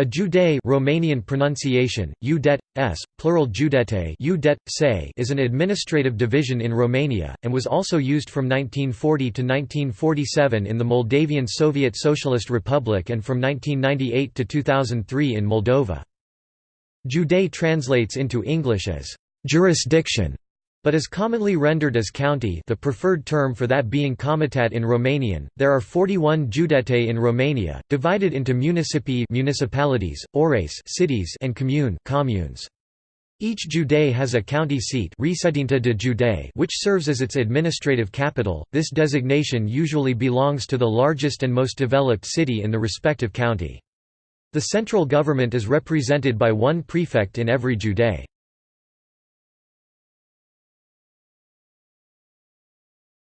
A Jude Romanian pronunciation, Udet, s, plural Judete Udet, say is an administrative division in Romania, and was also used from 1940 to 1947 in the Moldavian Soviet Socialist Republic and from 1998 to 2003 in Moldova. Jude translates into English as «jurisdiction» but is commonly rendered as county the preferred term for that being comitat in Romanian. There are 41 judete in Romania, divided into municipii municipalities, ores cities and commune communes. Each jude has a county seat de jude which serves as its administrative capital. This designation usually belongs to the largest and most developed city in the respective county. The central government is represented by one prefect in every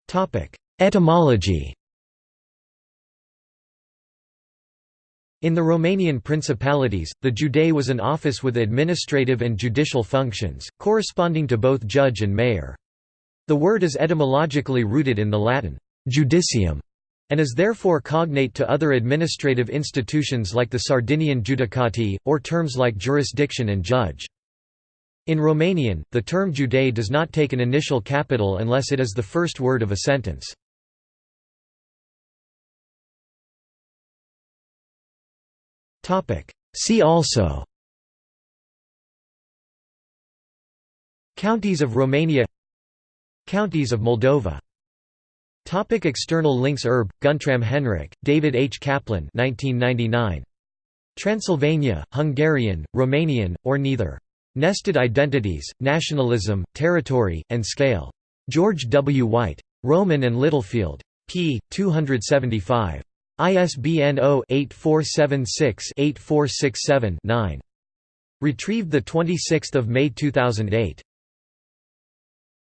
jude. Etymology In the Romanian principalities, the jude was an office with administrative and judicial functions, corresponding to both judge and mayor. The word is etymologically rooted in the Latin «judicium» and is therefore cognate to other administrative institutions like the Sardinian judicati, or terms like jurisdiction and judge. In Romanian, the term Jude does not take an initial capital unless it is the first word of a sentence. See also Counties of Romania Counties of Moldova Topic external links Herb, Guntram Henrik, David H. Kaplan 1999. Transylvania, Hungarian, Romanian, or neither. Nested Identities, Nationalism, Territory, and Scale. George W. White. Rowman and Littlefield. p. 275. ISBN 0-8476-8467-9. Retrieved 26 May 2008.